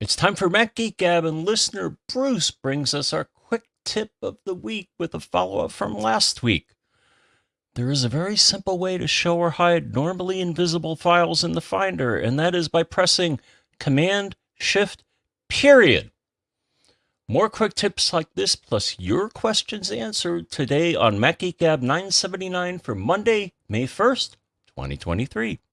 It's time for Mac Geek Gab, and listener Bruce brings us our quick tip of the week with a follow up from last week. There is a very simple way to show or hide normally invisible files in the Finder, and that is by pressing Command Shift period. More quick tips like this, plus your questions answered today on Mac Geek Gab 979 for Monday, May 1st, 2023.